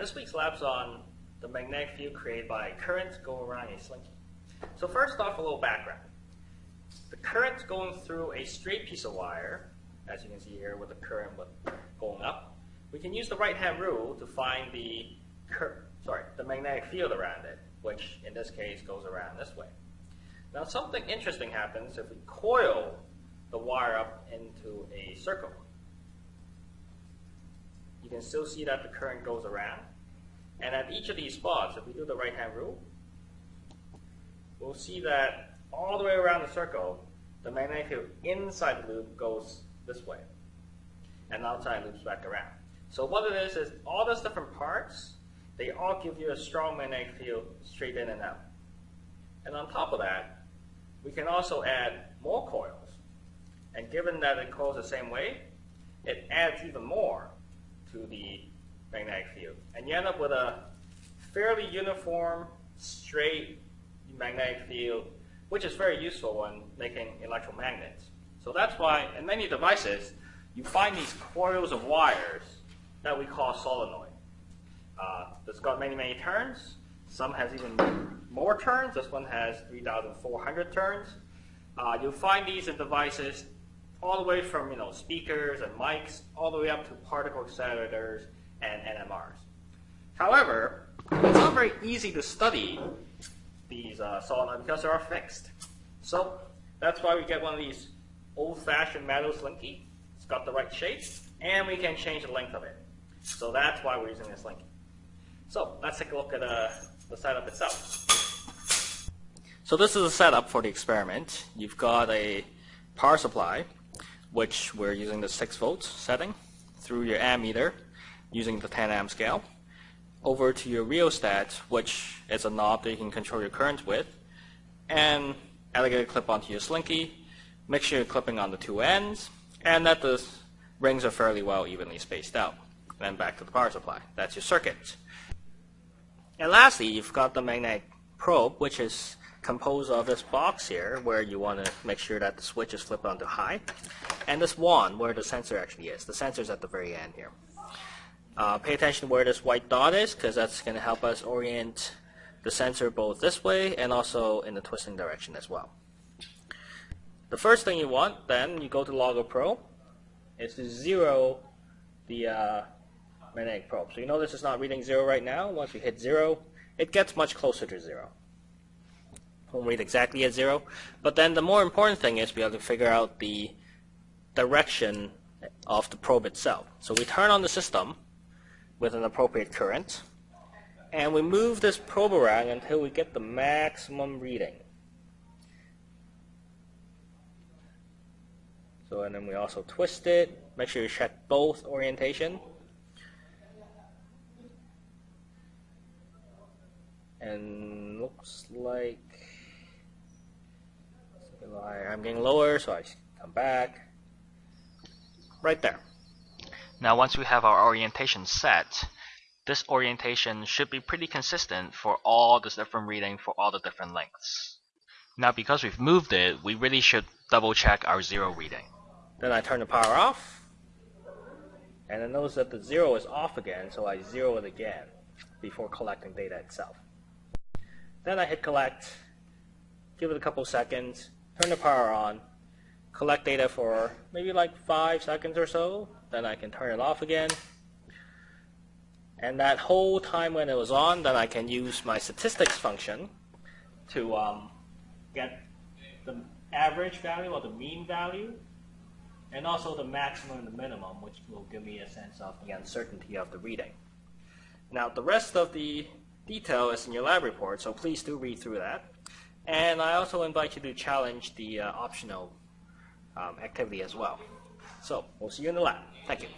this week's lab's on the magnetic field created by currents going around a slinky. So first off, a little background. The current's going through a straight piece of wire, as you can see here with the current going up. We can use the right-hand rule to find the sorry, the magnetic field around it, which in this case goes around this way. Now something interesting happens if we coil the wire up into a circle. You can still see that the current goes around. And at each of these spots, if we do the right-hand rule, we'll see that all the way around the circle, the magnetic field inside the loop goes this way, and outside loops back around. So what it is, is all those different parts, they all give you a strong magnetic field straight in and out. And on top of that, we can also add more coils. And given that it coils the same way, it adds even more to the magnetic field. And you end up with a fairly uniform, straight magnetic field, which is very useful when making electromagnets. So that's why in many devices, you find these coils of wires that we call solenoid. Uh, it's got many, many turns. Some has even more turns. This one has 3,400 turns. Uh, you'll find these in devices all the way from you know speakers and mics, all the way up to particle accelerators and NMRs. However, it's not very easy to study these uh, solenoids because they are fixed. So that's why we get one of these old-fashioned metal slinky. It's got the right shape, and we can change the length of it. So that's why we're using this slinky. So let's take a look at uh, the setup itself. So this is a setup for the experiment. You've got a power supply, which we're using the 6 volts setting, through your ammeter using the 10 amp scale, over to your rheostat, which is a knob that you can control your current with, and alligator clip onto your slinky, make sure you're clipping on the two ends, and that the rings are fairly well evenly spaced out. Then back to the power supply. That's your circuit. And lastly, you've got the magnetic probe, which is composed of this box here, where you want to make sure that the switch is flipped onto high, and this wand, where the sensor actually is. The sensor is at the very end here. Uh, pay attention where this white dot is, because that's going to help us orient the sensor both this way and also in the twisting direction as well. The first thing you want, then, you go to Logger Pro, is to zero the uh, magnetic probe. So you know this is not reading 0 right now. Once we hit 0, it gets much closer to 0. Won't read exactly at 0. But then the more important thing is be able to figure out the direction of the probe itself. So we turn on the system with an appropriate current, and we move this probe around until we get the maximum reading. So and then we also twist it, make sure you check both orientation. and looks like I'm getting lower so I come back right there. Now once we have our orientation set this orientation should be pretty consistent for all the different reading for all the different lengths. Now because we've moved it we really should double check our zero reading. Then I turn the power off and I notice that the zero is off again so I zero it again before collecting data itself. Then I hit collect, give it a couple seconds, turn the power on, collect data for maybe like five seconds or so, then I can turn it off again. And that whole time when it was on, then I can use my statistics function to um, get the average value or the mean value, and also the maximum and the minimum, which will give me a sense of the uncertainty of the reading. Now the rest of the detail is in your lab report, so please do read through that. And I also invite you to challenge the uh, optional um, activity as well. So we'll see you in the lab. Thank you.